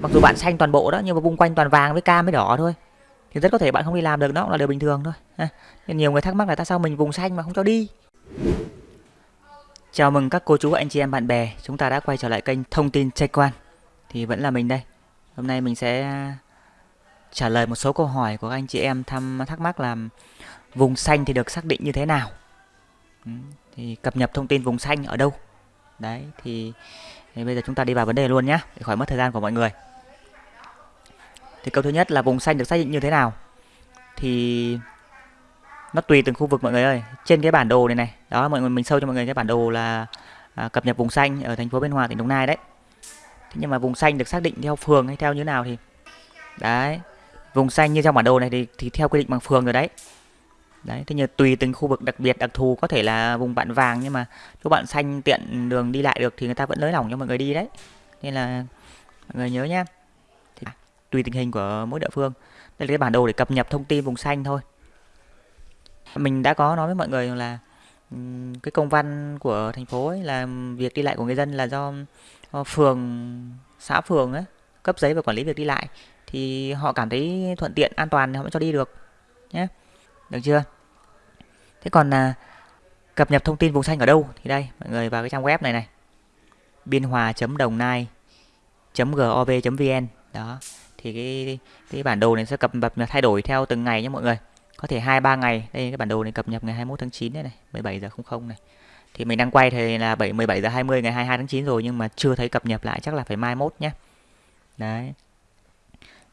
mặc dù bạn xanh toàn bộ đó nhưng mà vùng quanh toàn vàng với cam với đỏ thôi. Thì rất có thể bạn không đi làm được đó cũng là điều bình thường thôi. Ha. Nên nhiều người thắc mắc là tại sao mình vùng xanh mà không cho đi? Chào mừng các cô chú anh chị em bạn bè. Chúng ta đã quay trở lại kênh thông tin trai quan. Thì vẫn là mình đây. Hôm nay mình sẽ trả lời một số câu hỏi của anh chị em thăm thắc mắc là vùng xanh thì được xác định như thế nào? Ừ, thì cập nhật thông tin vùng xanh ở đâu? Đấy thì, thì bây giờ chúng ta đi vào vấn đề luôn nhé để khỏi mất thời gian của mọi người thì câu thứ nhất là vùng xanh được xác định như thế nào? Thì nó tùy từng khu vực mọi người ơi. Trên cái bản đồ này này đó mọi người mình sâu cho mọi người cái bản đồ là à, cập nhật vùng xanh ở thành phố Biên Hòa tỉnh Đồng Nai đấy. Thế nhưng mà vùng xanh được xác định theo phường hay theo như nào thì đấy vùng xanh như trong bản đồ này thì, thì theo quy định bằng phường rồi đấy. Đấy thế nhưng tùy từng khu vực đặc biệt đặc thù có thể là vùng bạn vàng nhưng mà chỗ bạn xanh tiện đường đi lại được thì người ta vẫn nới lỏng cho mọi người đi đấy. Nên là mọi người nhớ nhé tùy tình hình của mỗi địa phương. Đây là cái bản đồ để cập nhật thông tin vùng xanh thôi. Mình đã có nói với mọi người là cái công văn của thành phố ấy là việc đi lại của người dân là do phường, xã phường ấy cấp giấy và quản lý việc đi lại. Thì họ cảm thấy thuận tiện, an toàn thì họ mới cho đi được, nhé. Được chưa? Thế còn là cập nhật thông tin vùng xanh ở đâu thì đây, mọi người vào cái trang web này này. Biên hòa đồng nai gov vn đó thì cái cái bản đồ này sẽ cập nhật, thay đổi theo từng ngày nhé mọi người. Có thể hai, ba ngày. Đây, cái bản đồ này cập nhật ngày 21 tháng 9 đây này 17 giờ 00 này. Thì mình đang quay thì là 7 17 giờ 20 ngày 22 tháng 9 rồi, nhưng mà chưa thấy cập nhật lại, chắc là phải mai mốt nhé. Đấy.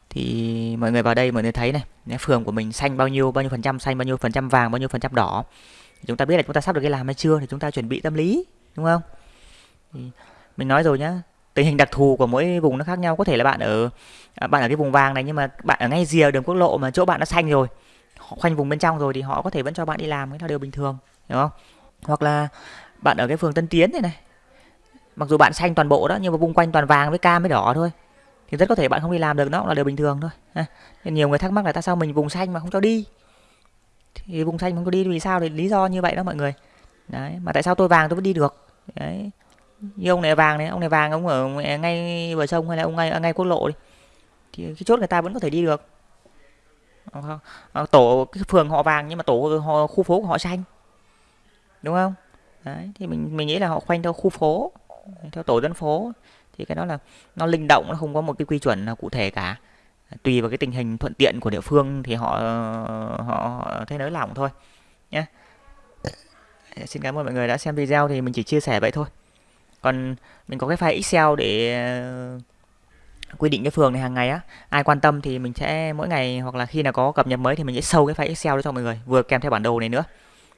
Thì mọi người vào đây, mọi người thấy này phường của mình xanh bao nhiêu bao nhiêu phần trăm xanh, bao nhiêu phần trăm vàng, bao nhiêu phần trăm đỏ. Chúng ta biết là chúng ta sắp được cái làm hay chưa, thì chúng ta chuẩn bị tâm lý, đúng không? Thì mình nói rồi nhá tình hình đặc thù của mỗi vùng nó khác nhau. Có thể là bạn ở à, bạn ở cái vùng vàng này, nhưng mà bạn ở ngay rìa đường quốc lộ mà chỗ bạn nó xanh rồi, họ khoanh vùng bên trong rồi thì họ có thể vẫn cho bạn đi làm, cái là điều bình thường đúng không? Hoặc là bạn ở cái phường Tân Tiến này này, mặc dù bạn xanh toàn bộ đó, nhưng mà vùng quanh toàn vàng với cam với đỏ thôi, thì rất có thể bạn không đi làm được, nó cũng là điều bình thường thôi nên nhiều người thắc mắc là tại sao mình vùng xanh mà không cho đi? Thì vùng xanh không có đi vì sao? Thì lý do như vậy đó mọi người. Đấy, mà tại sao tôi vàng tôi vẫn đi được? Đấy như ông này vàng này ông này vàng ông ở ngay bờ sông hay là ông ngay à, ngay quốc lộ đi. Thì cái chốt người ta vẫn có thể đi được. Ờ, ờ, tổ cái phường họ vàng nhưng mà tổ họ, khu phố của họ xanh. Đúng không? Đấy thì mình mình nghĩ là họ khoanh theo khu phố theo tổ dân phố. Thì cái đó là nó linh động nó không có một cái quy chuẩn nào cụ thể cả. Tùy vào cái tình hình thuận tiện của địa phương thì họ họ, họ thấy nới lỏng thôi nhé xin cảm ơn mọi người đã xem video thì mình chỉ chia sẻ vậy thôi còn mình có cái file excel để ờ, quy định cái phường này hàng ngày á. Ai quan tâm thì mình sẽ mỗi ngày hoặc là khi nào có cập nhật mới thì mình sẽ sâu cái file excel đó cho mọi người, vừa kèm theo bản đồ này nữa.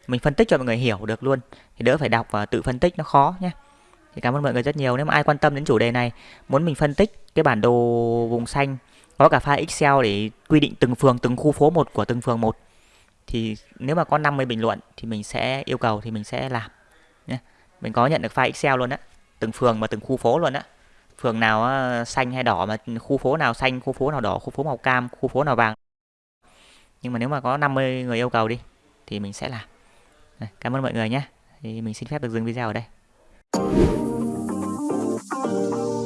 Mình phân tích cho mọi người hiểu được luôn, thì đỡ phải đọc và tự phân tích nó khó nhé. Thì cảm ơn mọi người rất nhiều. Nếu mà ai quan tâm đến chủ đề này, muốn mình phân tích cái bản đồ vùng xanh, có cả file Excel để quy định từng phường, từng khu phố một của từng phường một, thì nếu mà có 50 bình luận thì mình sẽ yêu cầu thì mình sẽ làm nhé. Mình có nhận được file Excel luôn á từng phường và từng khu phố luôn á. Phường nào xanh hay đỏ mà khu phố nào xanh, khu phố nào đỏ, khu phố màu cam, khu phố nào vàng. Nhưng mà nếu mà có 50 người yêu cầu đi, thì mình sẽ làm. Cảm ơn mọi người nhé. Thì mình xin phép được dừng video ở đây. Thank you.